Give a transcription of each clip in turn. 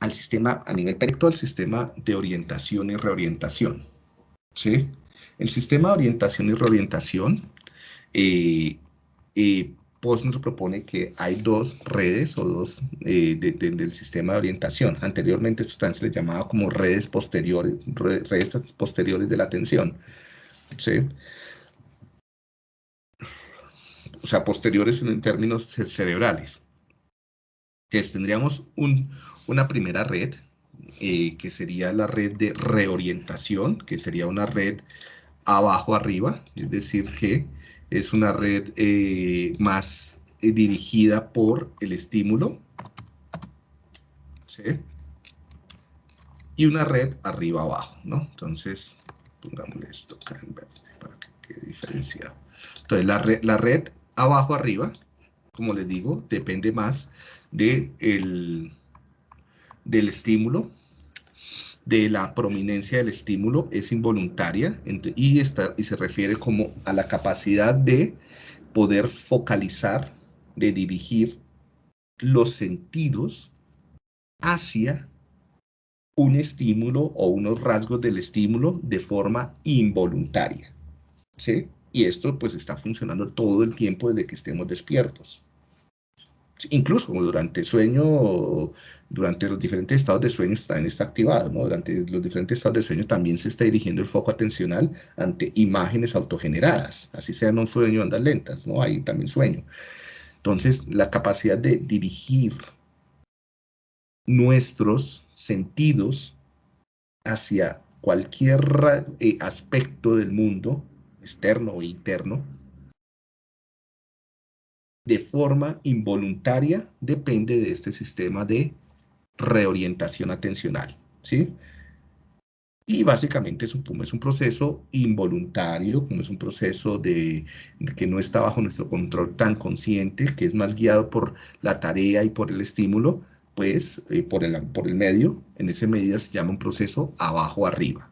al sistema, a nivel perito, al sistema de orientación y reorientación. ¿sí? El sistema de orientación y reorientación, eh, eh, POS nos propone que hay dos redes o dos eh, del sistema de orientación. Anteriormente esto se le llamaba como redes posteriores, redes posteriores de la atención. ¿sí? O sea, posteriores en términos cerebrales. Entonces tendríamos una primera red, eh, que sería la red de reorientación, que sería una red abajo-arriba, es decir, que es una red eh, más eh, dirigida por el estímulo. ¿sí? Y una red arriba-abajo, ¿no? Entonces, pongámosle esto acá en verde para que quede diferenciado. Entonces, la red, la red abajo-arriba, como les digo, depende más de el, del estímulo, de la prominencia del estímulo es involuntaria y, está, y se refiere como a la capacidad de poder focalizar, de dirigir los sentidos hacia un estímulo o unos rasgos del estímulo de forma involuntaria. ¿sí? Y esto pues está funcionando todo el tiempo desde que estemos despiertos incluso durante sueño, durante los diferentes estados de sueño también está activado, ¿no? Durante los diferentes estados de sueño también se está dirigiendo el foco atencional ante imágenes autogeneradas, así sean un sueño andas lentas, ¿no? Hay también sueño. Entonces, la capacidad de dirigir nuestros sentidos hacia cualquier eh, aspecto del mundo, externo o interno, de forma involuntaria depende de este sistema de reorientación atencional, ¿sí? Y básicamente es un, es un proceso involuntario, como es un proceso de, que no está bajo nuestro control tan consciente, que es más guiado por la tarea y por el estímulo, pues eh, por, el, por el medio, en ese medio se llama un proceso abajo-arriba.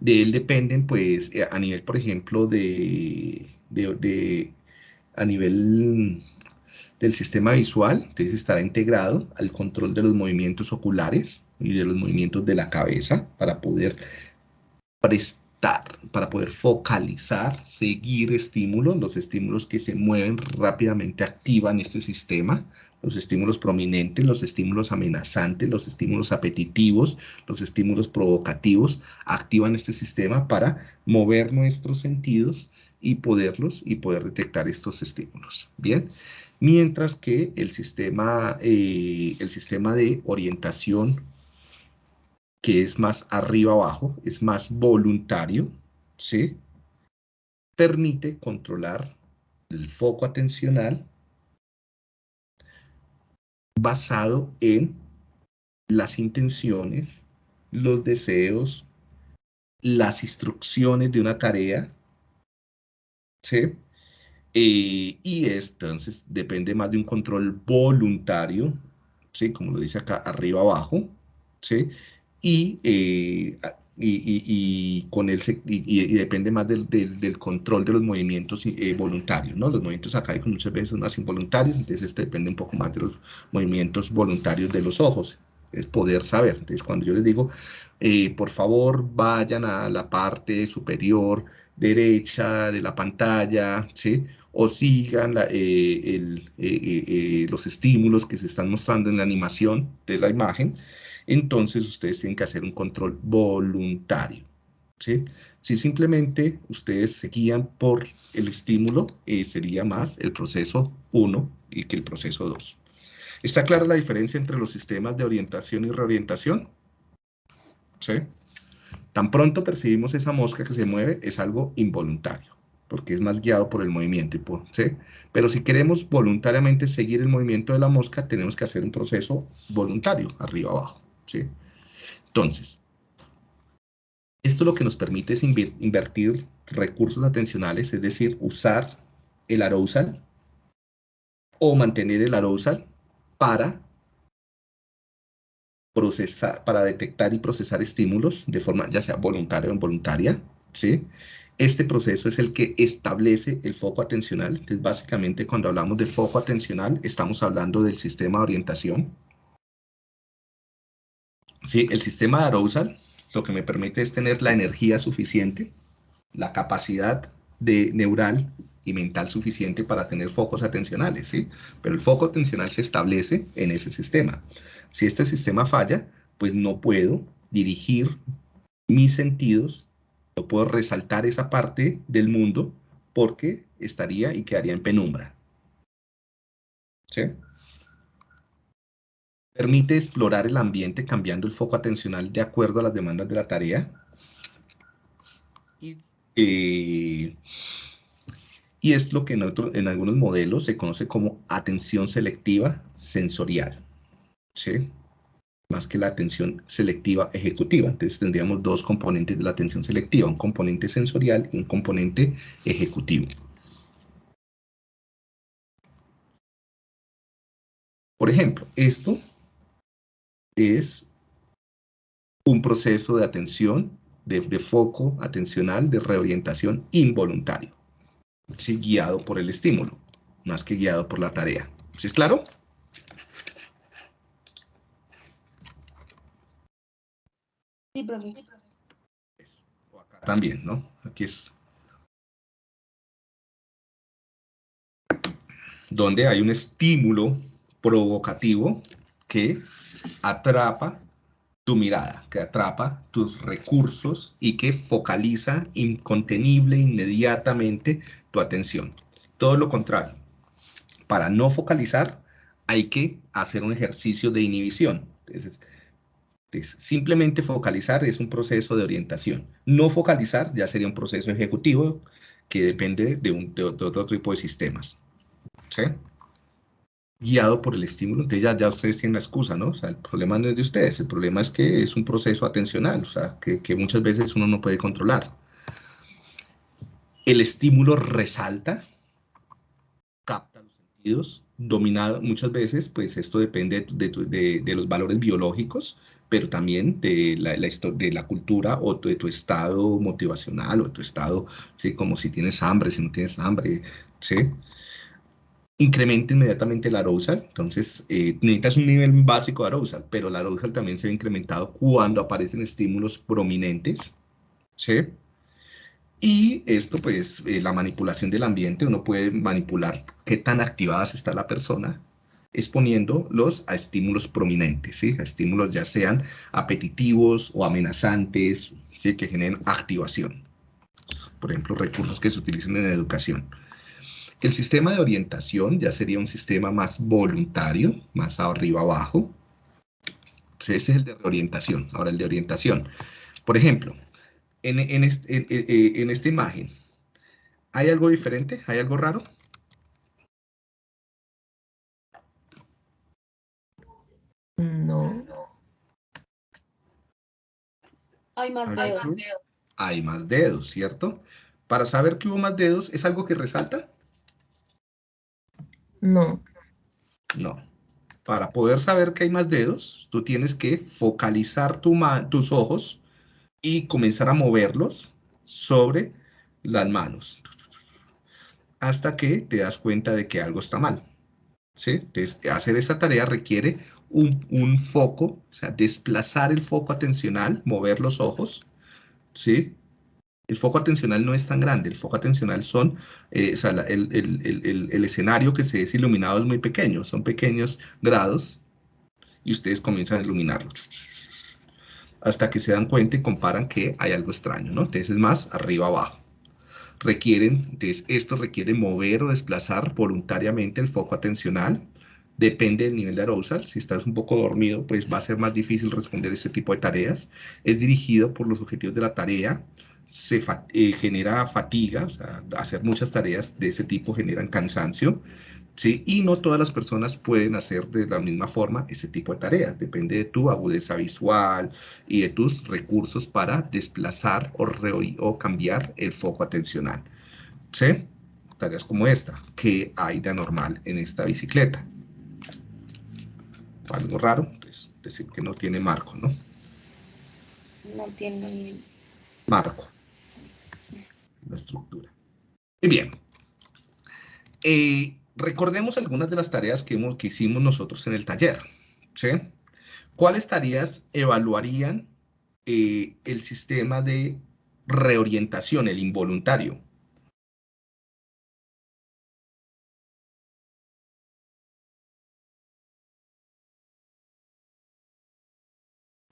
De él dependen, pues, eh, a nivel, por ejemplo, de, de, a nivel del sistema visual, entonces estará integrado al control de los movimientos oculares y de los movimientos de la cabeza para poder prestar, para poder focalizar, seguir estímulos, los estímulos que se mueven rápidamente activan este sistema, los estímulos prominentes, los estímulos amenazantes, los estímulos apetitivos, los estímulos provocativos, activan este sistema para mover nuestros sentidos y poderlos y poder detectar estos estímulos. Bien, mientras que el sistema, eh, el sistema de orientación que es más arriba-abajo, es más voluntario, ¿sí? permite controlar el foco atencional basado en las intenciones, los deseos, las instrucciones de una tarea ¿sí? Eh, y entonces depende más de un control voluntario, ¿sí? Como lo dice acá, arriba abajo, ¿sí? Y, eh, y, con él y, depende más del, del, control de los movimientos eh, voluntarios, ¿no? Los movimientos acá muchas veces son más involuntarios, entonces este depende un poco más de los movimientos voluntarios de los ojos, es poder saber. Entonces cuando yo les digo, por favor vayan a la parte superior derecha de la pantalla, ¿sí? o sigan eh, eh, eh, los estímulos que se están mostrando en la animación de la imagen, entonces ustedes tienen que hacer un control voluntario. ¿sí? Si simplemente ustedes se guían por el estímulo, sería más el proceso 1 y que el proceso 2. ¿Está clara la diferencia entre los sistemas de orientación y reorientación? ¿Sí? Tan pronto percibimos esa mosca que se mueve, es algo involuntario, porque es más guiado por el movimiento. ¿sí? Pero si queremos voluntariamente seguir el movimiento de la mosca, tenemos que hacer un proceso voluntario, arriba abajo. Entonces, esto lo que nos permite es invertir recursos atencionales, es decir, usar el arousal o mantener el arousal para procesar, para detectar y procesar estímulos de forma ya sea voluntaria o involuntaria, ¿sí? Este proceso es el que establece el foco atencional. Entonces, básicamente, cuando hablamos de foco atencional, estamos hablando del sistema de orientación, ¿sí? El sistema de arousal lo que me permite es tener la energía suficiente, la capacidad de neural y mental suficiente para tener focos atencionales, ¿sí? Pero el foco atencional se establece en ese sistema. Si este sistema falla, pues no puedo dirigir mis sentidos, no puedo resaltar esa parte del mundo porque estaría y quedaría en penumbra. ¿Sí? Permite explorar el ambiente cambiando el foco atencional de acuerdo a las demandas de la tarea. Y, eh, es lo que en, en algunos modelos se conoce como atención selectiva sensorial. ¿sí? Más que la atención selectiva ejecutiva. Entonces tendríamos dos componentes de la atención selectiva, un componente sensorial y un componente ejecutivo. Por ejemplo, esto es un proceso de atención, de, foco atencional, de reorientación involuntario, guiado por el estímulo, más que guiado por la tarea. ¿Sí es claro? Sí, profe. Acá también, ¿no? Aquí es donde hay un estímulo provocativo que atrapa tu mirada, que atrapa tus recursos y que focaliza incontenible, inmediatamente tu atención. Todo lo contrario. Para no focalizar, hay que hacer un ejercicio de inhibición. Entonces, simplemente focalizar es un proceso de orientación. No focalizar ya sería un proceso ejecutivo que depende de, de otro tipo de sistemas. ¿Sí? Guiado por el estímulo, entonces ya, ya ustedes tienen la excusa, ¿no? O sea, el problema no es de ustedes, el problema es que es un proceso atencional, o sea, que, que muchas veces uno no puede controlar. El estímulo resalta, capta los sentidos, dominado muchas veces, pues esto depende de, de, de los valores biológicos, pero también de la, la, de la cultura o de tu estado motivacional o de tu estado, ¿sí? Como si tienes hambre, si no tienes hambre, ¿sí? Incrementa inmediatamente el arousal, entonces eh, un nivel básico de arousal, pero el arousal también se ve incrementado cuando aparecen estímulos prominentes, ¿sí? Y esto, pues, eh, la manipulación del ambiente, uno puede manipular qué tan activadas está la persona, exponiéndolos a estímulos prominentes, ¿sí? A estímulos ya sean apetitivos o amenazantes, ¿sí? Que generen activación. Por ejemplo, recursos que se utilizan en educación. El sistema de orientación ya sería un sistema más voluntario, más arriba abajo. Ese es el de reorientación. Ahora el de orientación. Por ejemplo, en, en esta imagen, ¿hay algo diferente? ¿Hay algo raro? No. Hay más dedos. Hay más dedos, ¿cierto? Para saber que hubo más dedos, ¿es algo que resalta? No. No. Para poder saber que hay más dedos, tú tienes que focalizar tus ojos y comenzar a moverlos sobre las manos. Hasta que te das cuenta de que algo está mal. ¿Sí? Hacer esta tarea requiere un, un, foco, o sea, desplazar el foco atencional, mover los ojos, ¿sí? El foco atencional no es tan grande, el foco atencional son, eh, o sea, el, escenario que se es iluminado es muy pequeño, son pequeños grados y ustedes comienzan a iluminarlo. Hasta que se dan cuenta y comparan que hay algo extraño, ¿no? Entonces es más arriba abajo. Requieren, entonces esto requiere mover o desplazar voluntariamente el foco atencional. Depende del nivel de arousal. Si estás un poco dormido, pues va a ser más difícil responder ese tipo de tareas. Es dirigido por los objetivos de la tarea se eh, genera fatiga, o sea, hacer muchas tareas de ese tipo generan cansancio, ¿sí? Y no todas las personas pueden hacer de la misma forma ese tipo de tareas, depende de tu agudeza visual y de tus recursos para desplazar o, o cambiar el foco atencional, ¿sí? Tareas como esta, que hay de anormal en esta bicicleta. Algo raro, pues, decir que no tiene marco, ¿no? No tiene marco la estructura. Muy bien. Eh, recordemos algunas de las tareas que, hemos, que hicimos nosotros en el taller. ¿cuáles tareas evaluarían eh, el sistema de reorientación, el involuntario?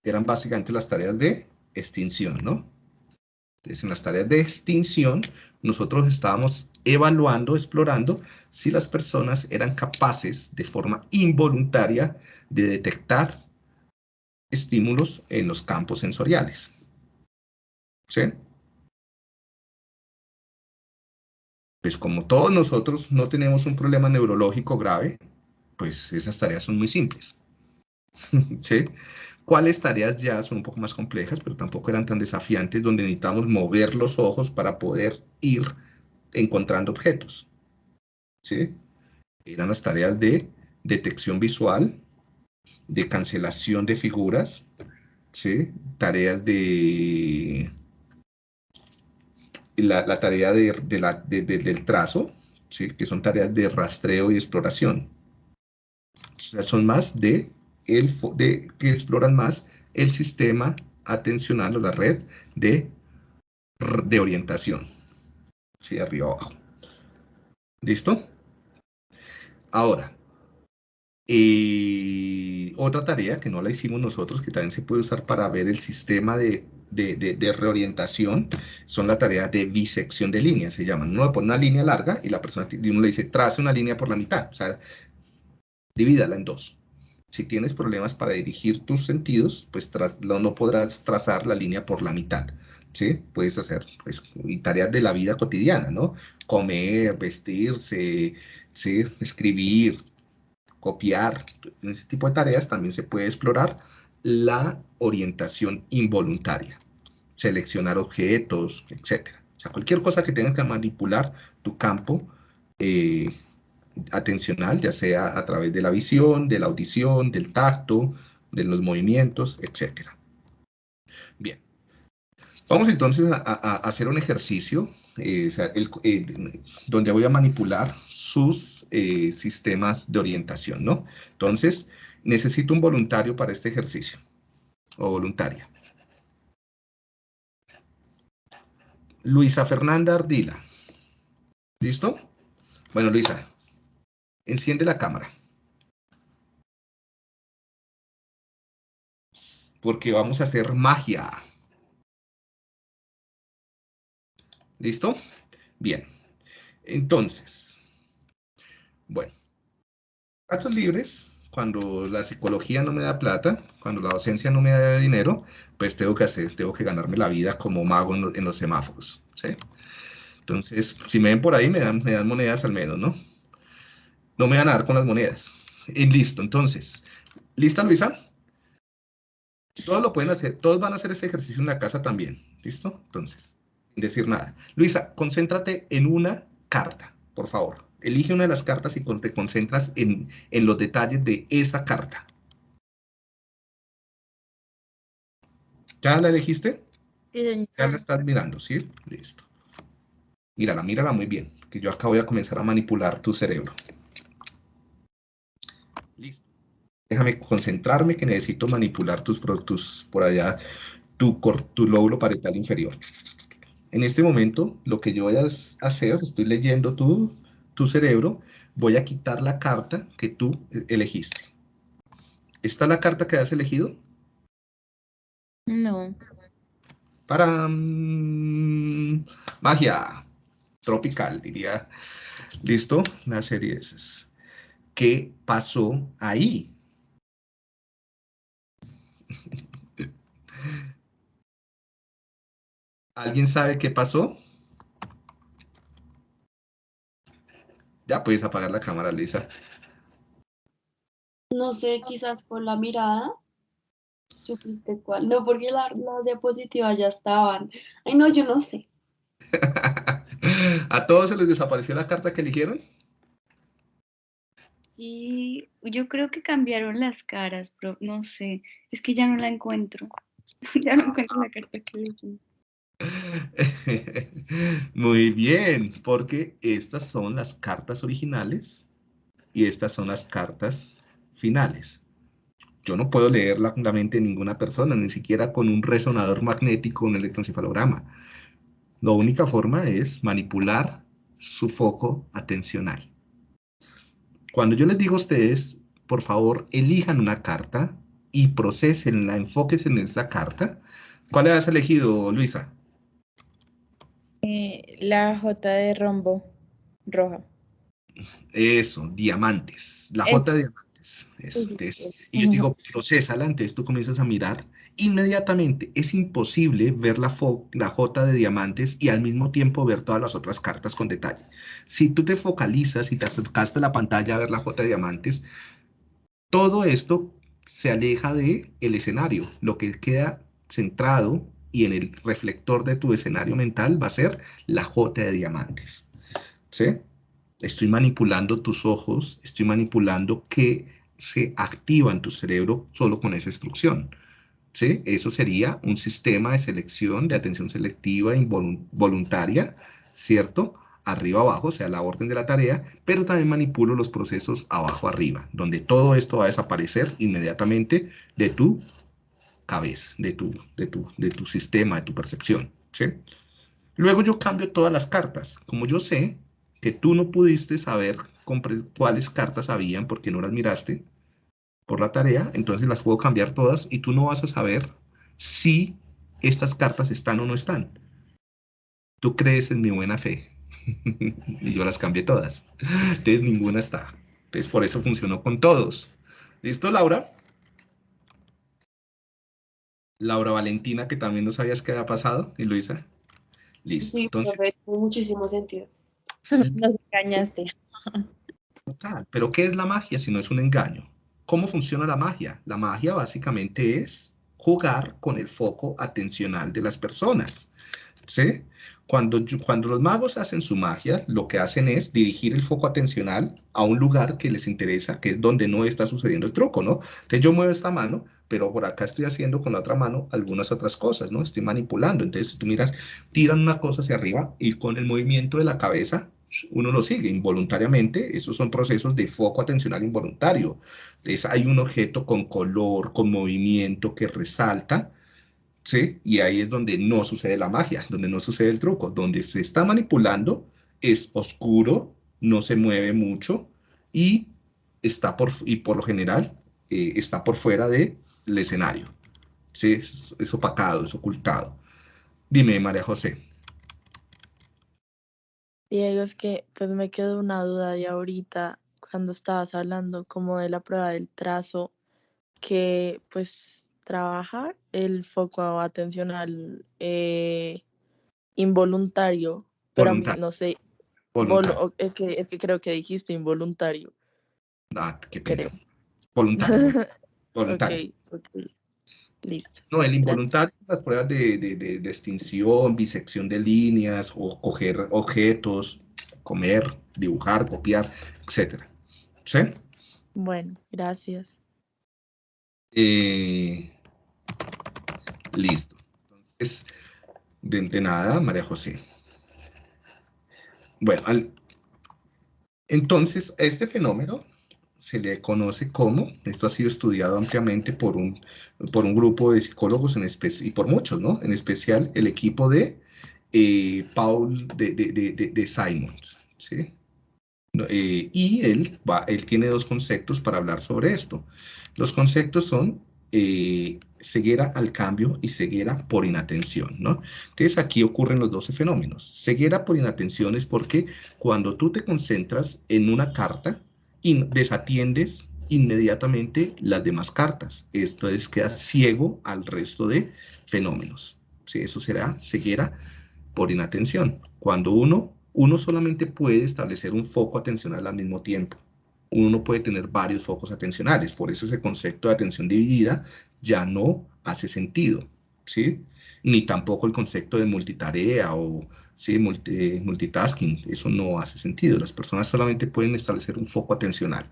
Eran básicamente las tareas de extinción, ¿no? Entonces, en las tareas de extinción, nosotros estábamos evaluando, explorando si las personas eran capaces de forma involuntaria de detectar estímulos en los campos sensoriales. ¿Sí? Pues como todos nosotros no tenemos un problema neurológico grave, pues esas tareas son muy simples. ¿Sí? ¿Cuáles tareas ya son un poco más complejas, pero tampoco eran tan desafiantes, donde necesitamos mover los ojos para poder ir encontrando objetos? ¿Sí? Eran las tareas de detección visual, de cancelación de figuras, ¿sí? Tareas de... La, tarea de, del trazo, ¿sí? Que son tareas de rastreo y exploración. O sea, son más de el, de, que exploran más el sistema atencional o la red de, de orientación. Sí, arriba abajo. ¿Listo? Ahora, y otra tarea que no la hicimos nosotros, que también se puede usar para ver el sistema de, de, reorientación, son la tarea de bisección de líneas, se llaman. Uno pone una línea larga y la persona uno le dice, trace una línea por la mitad, o sea, divídala en dos. Si tienes problemas para dirigir tus sentidos, pues no, podrás trazar la línea por la mitad. ¿sí? Puedes hacer pues, tareas de la vida cotidiana, ¿no? Comer, vestirse, ¿sí? escribir, copiar. En ese tipo de tareas también se puede explorar la orientación involuntaria. Seleccionar objetos, etc. O sea, cualquier cosa que tenga que manipular tu campo eh, atencional, ya sea a través de la visión, de la audición, del tacto, de los movimientos, etc. Bien. Vamos entonces a, hacer un ejercicio eh, eh, donde voy a manipular sus eh, sistemas de orientación, ¿no? Entonces, necesito un voluntario para este ejercicio, o voluntaria. Luisa Fernanda Ardila. ¿Listo? Bueno, Luisa, Enciende la cámara. Porque vamos a hacer magia. ¿Listo? Bien. Entonces, bueno, casos libres, cuando la psicología no me da plata, cuando la docencia no me da dinero, pues tengo que hacer, tengo que ganarme la vida como mago en, los semáforos, ¿sí? Entonces, si me ven por ahí, me dan, me dan monedas al menos, ¿no? No me van a dar con las monedas. Y listo, entonces, ¿lista Luisa? Todos lo pueden hacer, todos van a hacer este ejercicio en la casa también, ¿listo? Entonces, sin decir nada. Luisa, concéntrate en una carta, por favor. Elige una de las cartas y te concentras en, en los detalles de esa carta. ¿Ya la elegiste? Sí, Ya la estás mirando, ¿sí? Listo. Mírala, mírala muy bien, que yo acá voy a comenzar a manipular tu cerebro. Déjame concentrarme que necesito manipular tus productos por allá, tu, tu lóbulo parietal inferior. En este momento, lo que yo voy a hacer, estoy leyendo tu, tu cerebro, voy a quitar la carta que tú elegiste. ¿Está la carta que has elegido? No. Para magia tropical, diría. ¿Listo? La serie es. ¿Qué pasó ahí? ¿Alguien sabe qué pasó? Ya puedes apagar la cámara, Lisa. No sé, quizás con la mirada. ¿Supiste cuál? No, porque las diapositivas ya estaban. Ay, no, yo no sé. ¿A todos se les desapareció la carta que eligieron? Sí, yo creo que cambiaron las caras, pero no sé. Es que ya no la encuentro. ya no encuentro la carta que elegí. Muy bien, porque estas son las cartas originales y estas son las cartas finales. Yo no puedo leer la, la mente de ninguna persona, ni siquiera con un resonador magnético, un electroencefalograma. La única forma es manipular su foco atencional. Cuando yo les digo a ustedes, por favor, elijan una carta y procesenla, enfóquense en esa carta. ¿Cuál has elegido, Luisa? Eh, la J de rombo roja. Eso, diamantes. La J de diamantes. Eso, Sí, sí, entonces, sí. y yo digo, procésala, entonces tú comienzas a mirar. Inmediatamente es imposible ver la, fo- la J de diamantes y al mismo tiempo ver todas las otras cartas con detalle. Si tú te focalizas y te acercaste a la pantalla a ver la J de diamantes, todo esto se aleja del el escenario. Lo que queda centrado y en el reflector de tu escenario mental va a ser la J de diamantes. ¿Sí? Estoy manipulando tus ojos, estoy manipulando que se activa en tu cerebro solo con esa instrucción. ¿Sí? Eso sería un sistema de selección, de atención selectiva involuntaria, ¿cierto? Arriba abajo, o sea, la orden de la tarea, pero también manipulo los procesos abajo arriba, donde todo esto va a desaparecer inmediatamente de tu cabeza, de tu, de tu, de tu sistema, de tu percepción, ¿sí? Luego yo cambio todas las cartas. Como yo sé que tú no pudiste saber cuáles cartas habían porque no las miraste por la tarea, entonces las puedo cambiar todas y tú no vas a saber si estas cartas están o no están. Tú crees en mi buena fe y yo las cambié todas. Entonces ninguna está. Entonces por eso funcionó con todos. ¿Listo, Laura? Laura Valentina, que también no sabías qué había pasado, y Luisa. Listo. Sí, Entonces, profe, tiene muchísimo sentido. Nos engañaste. Total, Pero ¿qué es la magia si no es un engaño? ¿Cómo funciona la magia? La magia básicamente es jugar con el foco atencional de las personas. ¿Sí? Cuando, cuando los magos hacen su magia, lo que hacen es dirigir el foco atencional a un lugar que les interesa, que es donde no está sucediendo el truco, ¿no? Entonces yo muevo esta mano, pero por acá estoy haciendo con la otra mano algunas otras cosas, ¿no? Estoy manipulando. Entonces, si tú miras, tiran una cosa hacia arriba y con el movimiento de la cabeza uno lo sigue involuntariamente. Esos son procesos de foco atencional involuntario. Entonces, hay un objeto con color, con movimiento que resalta, ¿sí? Y ahí es donde no sucede la magia, donde no sucede el truco. Donde se está manipulando es oscuro, no se mueve mucho y está por, y por lo general eh, está por fuera del escenario. ¿Sí? Es, es opacado, es ocultado. Dime, María José. Diego, es que pues me quedó una duda de ahorita cuando estabas hablando como de la prueba del trazo que pues trabaja el foco atencional eh, involuntario, pero a mí no sé, volu- es que, es que creo que dijiste involuntario, Ah, qué pena. creo. Voluntario. Voluntario. Listo. No, el involuntario, las pruebas de, de, de, de extinción, bisección de líneas, o coger objetos, comer, dibujar, copiar, etcétera. ¿Sí? Bueno, gracias. Eh, listo. Entonces, de, de nada, María José. Bueno, al- entonces, este fenómeno se le conoce como, esto ha sido estudiado ampliamente por un, por un grupo de psicólogos en y por muchos, ¿no? En especial el equipo de eh, Paul de, de, de, de- Simons, ¿sí? Eh, y él, va, él tiene dos conceptos para hablar sobre esto. Los conceptos son eh, ceguera al cambio y ceguera por inatención, ¿no? Entonces aquí ocurren los 12 fenómenos. Ceguera por inatención es porque cuando tú te concentras en una carta y desatiendes inmediatamente las demás cartas. Esto es, quedas ciego al resto de fenómenos. Sí, eso será ceguera por inatención. Cuando uno, uno solamente puede establecer un foco atencional al mismo tiempo. Uno no puede tener varios focos atencionales. Por eso ese concepto de atención dividida ya no hace sentido. ¿sí? Ni tampoco el concepto de multitarea o ¿sí? Multi- multitasking. Eso no hace sentido. Las personas solamente pueden establecer un foco atencional.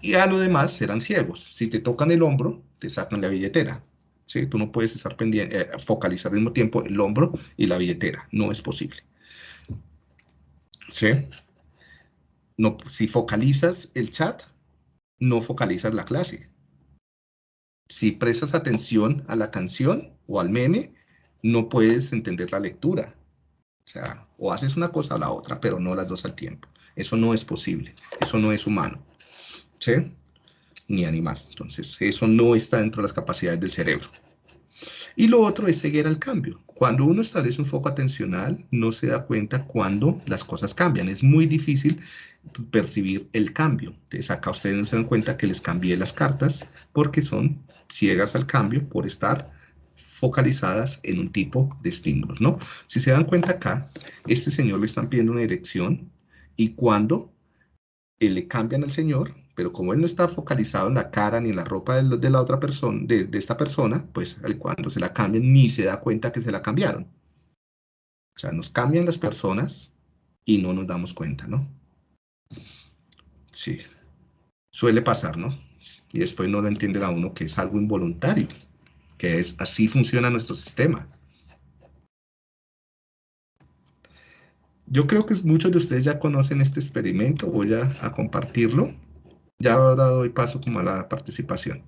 Y a lo demás serán ciegos. Si te tocan el hombro, te sacan la billetera. ¿sí? Tú no puedes estar pendiente, eh, focalizar al mismo tiempo el hombro y la billetera. No es posible. ¿Sí? No, si focalizas el chat, no focalizas la clase. si prestas atención a la canción o al meme, no puedes entender la lectura. O haces una cosa o la otra, pero no las dos al tiempo. Eso no es posible, eso no es humano, ¿sí? Ni animal. Entonces, eso no está dentro de las capacidades del cerebro. Y lo otro es seguir al cambio. Cuando uno establece un foco atencional, no se da cuenta cuando las cosas cambian. Es muy difícil percibir el cambio. Entonces acá ustedes no se dan cuenta que les cambié las cartas porque son ciegas al cambio por estar focalizadas en un tipo de estímulos, ¿no? Si se dan cuenta acá, este señor le están pidiendo una dirección y cuando le cambian al señor, pero como él no está focalizado en la cara ni en la ropa de, la otra persona, de, esta persona, pues cuando se la cambian ni se da cuenta que se la cambiaron. O sea, nos cambian las personas y no nos damos cuenta, ¿no? Sí, suele pasar, ¿no? Y después no lo entiende a uno que es algo involuntario, que es así funciona nuestro sistema. Yo creo que muchos de ustedes ya conocen este experimento, voy a, a compartirlo. Ya ahora doy paso como a la participación.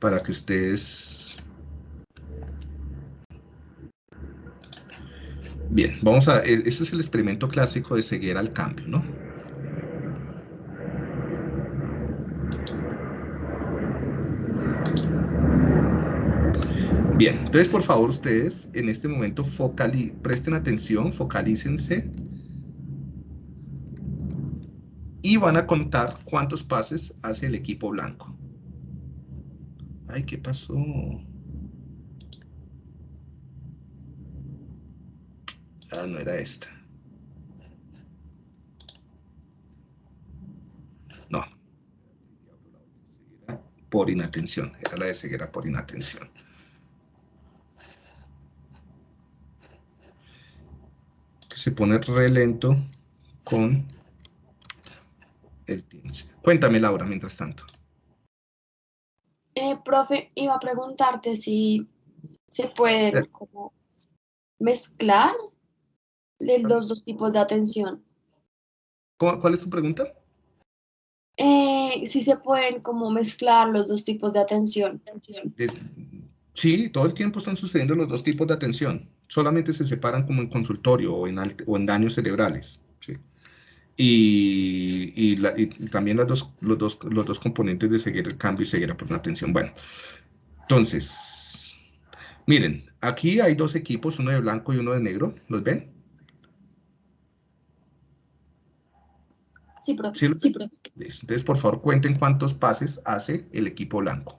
Para que ustedes... Bien, vamos a... E, este es el experimento clásico de ceguera al cambio, ¿no? Bien, entonces por favor ustedes en este momento presten atención, focalícense y van a contar cuántos pases hace el equipo blanco. Ay, ¿qué pasó? Ah, no era esta. No. Por inatención. Era la de ceguera por inatención. Que se pone re lento con el Cuéntame, Laura, mientras tanto. Eh, profe, iba a preguntarte si se pueden eh. como mezclar los dos tipos de atención. ¿Cuál es tu pregunta? Eh, si se pueden como mezclar los dos tipos de atención. Sí, todo el tiempo están sucediendo los dos tipos de atención. Solamente se separan como en consultorio o en, o en daños cerebrales. ¿sí? y, también los dos, los, dos, los dos componentes de seguir el cambio y seguir por una atención. Bueno, entonces, miren, aquí hay dos equipos, uno de blanco y uno de negro, ¿los ven? Sí, profe. Sí, Entonces, por favor, cuenten cuántos pases hace el equipo blanco.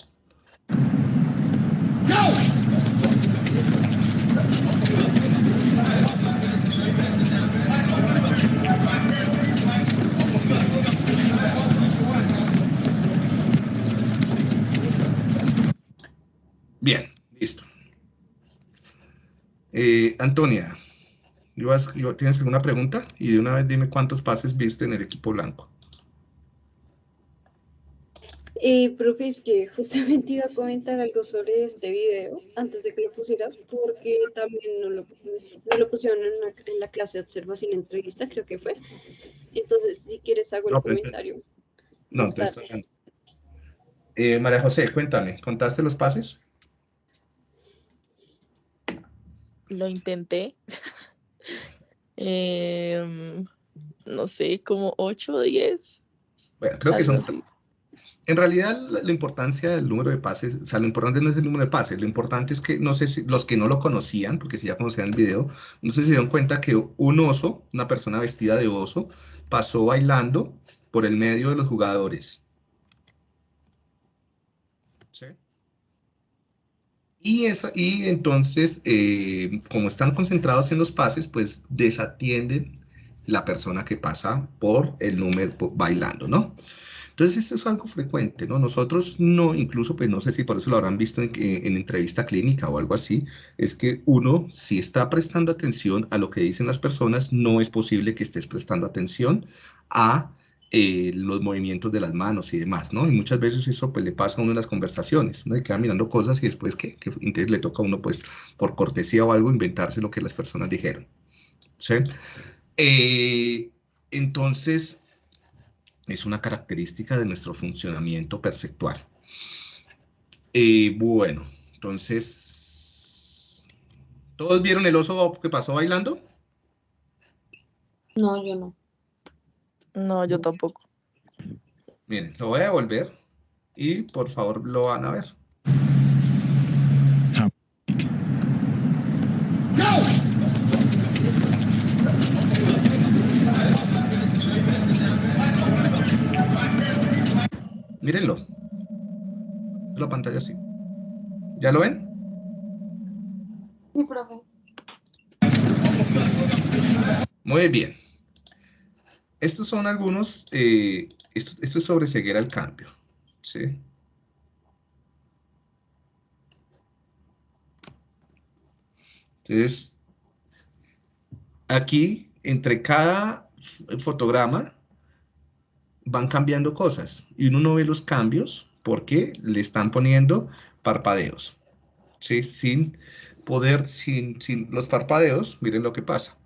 Bien, listo. Eh, Antonia, ¿tienes alguna pregunta? Y de una vez dime cuántos pases viste en el equipo blanco. Eh, profe, es que justamente iba a comentar algo sobre este video antes de que lo pusieras, porque también no lo, pusieron en, la clase de observación entrevista, creo que fue. Entonces, si quieres, hago el comentario. No, entonces, eh, María José, cuéntame, ¿contaste los pases? Lo intenté. Em, no sé, como 8 o 10. Bueno, creo que son... En realidad, la, importancia del número de pases, o sea, lo importante no es el número de pases, lo importante es que, no sé si los que no lo conocían, porque si ya conocían el video, no sé si se dieron cuenta que un oso, una persona vestida de oso, pasó bailando por el medio de los jugadores. Y, esa, y entonces, eh, como están concentrados en los pases, pues desatienden la persona que pasa por el número bailando, ¿no? Entonces, esto es algo frecuente, ¿no? Nosotros no, incluso, pues no sé si por eso lo habrán visto en, en entrevista clínica o algo así, es que uno, si está prestando atención a lo que dicen las personas, no es posible que estés prestando atención a eh, los movimientos de las manos y demás, ¿no? Y muchas veces eso pues le pasa a uno en las conversaciones, ¿no? Y queda mirando cosas y después que, entonces le toca a uno pues por cortesía o algo inventarse lo que las personas dijeron, ¿sí? Eh, entonces, Es una característica de nuestro funcionamiento perceptual. Eh, bueno, entonces, ¿todos vieron el oso que pasó bailando? No, yo no. No, yo tampoco. Miren, lo voy a devolver y por favor lo van a ver. Mírenlo. La pantalla así. ¿Ya lo ven? Sí, profe. Muy bien. Estos son algunos, eh, esto, es sobre ceguera al cambio. ¿sí? Entonces, aquí, entre cada fotograma, van cambiando cosas. Y uno no ve los cambios porque le están poniendo parpadeos. ¿sí? Sin poder, sin, sin los parpadeos, miren lo que pasa.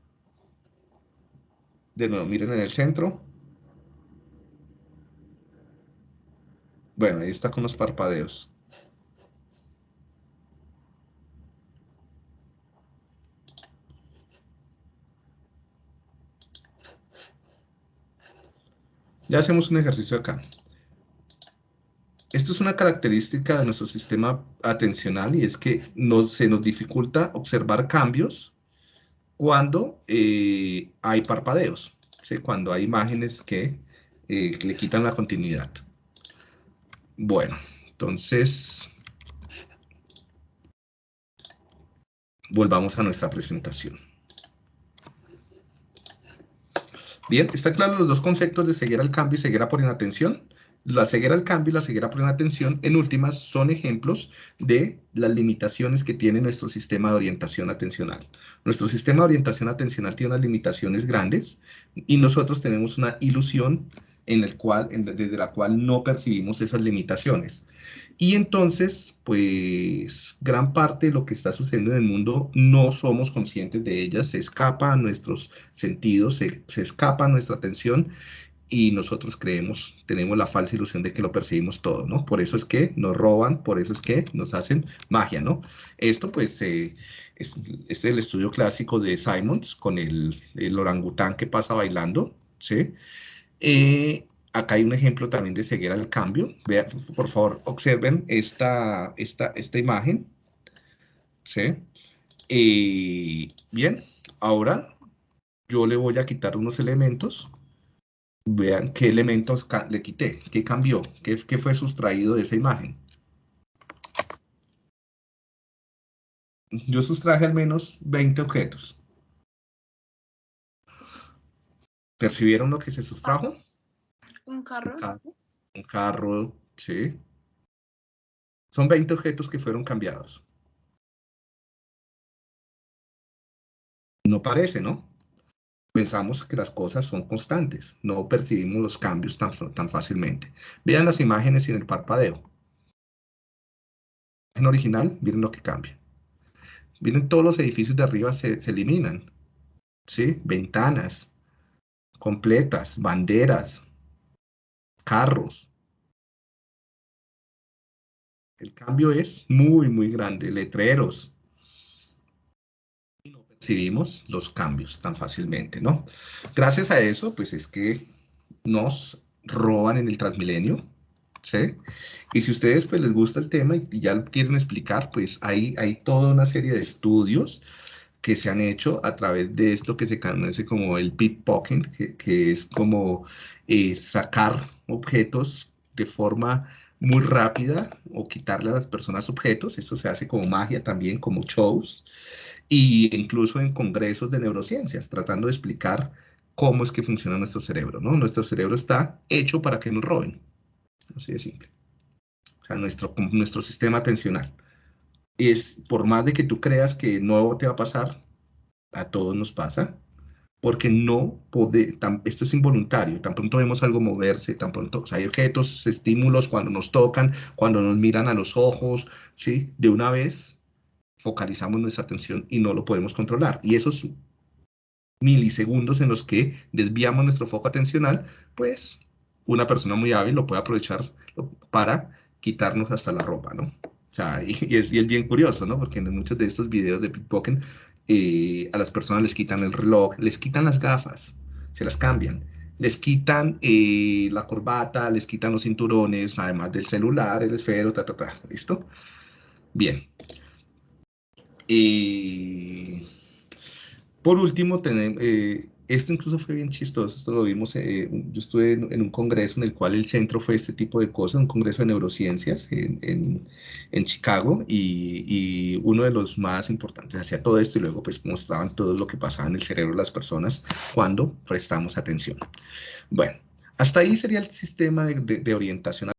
De nuevo, miren en el centro. Bueno, ahí está con los parpadeos. Ya hacemos un ejercicio acá. Esto es una característica de nuestro sistema atencional y es que se nos dificulta observar cambios cuando eh, hay parpadeos, cuando hay imágenes que eh, le quitan la continuidad. Bueno, entonces volvamos a nuestra presentación. Bien, ¿está claro los dos conceptos de ceguera al cambio y ceguera por inatención? La ceguera al cambio y la ceguera por inatención, en últimas, son ejemplos de las limitaciones que tiene nuestro sistema de orientación atencional. Nuestro sistema de orientación atencional tiene unas limitaciones grandes y nosotros tenemos una ilusión en el cual, desde la cual no percibimos esas limitaciones. Y entonces, pues, gran parte de lo que está sucediendo en el mundo no somos conscientes de ellas, se escapa a nuestros sentidos, se, se escapa a nuestra atención y nosotros creemos, tenemos la falsa ilusión de que lo percibimos todo, ¿no? Por eso es que nos roban, por eso es que nos hacen magia, ¿no? Esto, pues, es, es, el estudio clásico de Simons con el, el orangután que pasa bailando, ¿sí? Eh, acá hay un ejemplo también de ceguera al cambio. Vean, por favor, observen esta, esta, esta imagen. ¿Sí? Eh, bien, ahora yo le voy a quitar unos elementos. Vean qué elementos le quité, qué cambió, qué, qué fue sustraído de esa imagen. Yo sustraje al menos 20 objetos. ¿Percibieron lo que se sustrajo? Un carro. Un carro, un carro, sí. Son 20 objetos que fueron cambiados. No parece, ¿no? Pensamos que las cosas son constantes, no percibimos los cambios tan, tan fácilmente. Vean las imágenes en el parpadeo. En original, miren lo que cambia. Miren todos los edificios de arriba se, se eliminan. ¿Sí? Ventanas, completas, banderas, carros. El cambio es muy, muy grande, letreros. Y percibimos los cambios tan fácilmente, ¿no? Gracias a eso, pues es que nos roban en el Transmilenio, ¿sí? Y si ustedes pues les gusta el tema y, ya lo quieren explicar, pues hay, hay toda una serie de estudios que se han hecho a través de esto que se conoce como el pickpocketing, que, que es como eh, sacar objetos de forma muy rápida o quitarle a las personas objetos. Esto se hace como magia también, como shows, y incluso en congresos de neurociencias, tratando de explicar cómo es que funciona nuestro cerebro, ¿no? Nuestro cerebro está hecho para que nos roben. Así de simple. O sea, nuestro, nuestro sistema atencional es, por más de que tú creas que no te va a pasar, a todos nos pasa, porque no puede, esto es involuntario, tan pronto vemos algo moverse, tan pronto, hay objetos, estímulos cuando nos tocan, cuando nos miran a los ojos, ¿sí? De una vez focalizamos nuestra atención y no lo podemos controlar. Y esos milisegundos en los que desviamos nuestro foco atencional, pues una persona muy hábil lo puede aprovechar para quitarnos hasta la ropa, ¿no? O sea, y, es, bien curioso, ¿no? Porque en muchos de estos videos de pickpocket eh, a las personas les quitan el reloj, les quitan las gafas, se las cambian, les quitan eh, la corbata, les quitan los cinturones, además del celular, el esfero, ta, ta, ta, ¿listo? Bien. Y por último, tenemos, eh, esto incluso fue bien chistoso, esto lo vimos, eh, yo estuve en, un congreso en el cual el centro fue este tipo de cosas, un congreso de neurociencias en, en, Chicago y, y, uno de los más importantes hacía todo esto y luego pues mostraban todo lo que pasaba en el cerebro de las personas cuando prestamos atención. Bueno, hasta ahí sería el sistema de, de, orientación